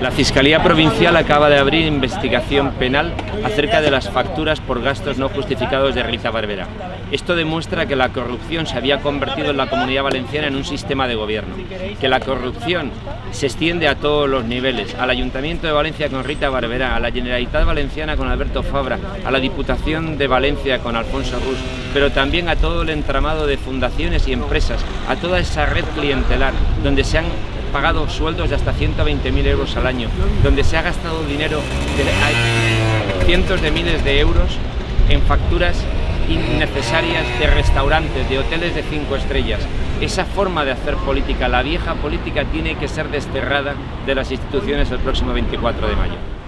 La Fiscalía Provincial acaba de abrir investigación penal acerca de las facturas por gastos no justificados de Rita Barbera. Esto demuestra que la corrupción se había convertido en la Comunidad Valenciana en un sistema de gobierno, que la corrupción se extiende a todos los niveles, al Ayuntamiento de Valencia con Rita Barberá, a la Generalitat Valenciana con Alberto Fabra, a la Diputación de Valencia con Alfonso Rus, pero también a todo el entramado de fundaciones y empresas, a toda esa red clientelar donde se han pagado sueldos de hasta 120.000 euros al año, donde se ha gastado dinero de cientos de miles de euros en facturas innecesarias de restaurantes, de hoteles de cinco estrellas. Esa forma de hacer política, la vieja política, tiene que ser desterrada de las instituciones el próximo 24 de mayo.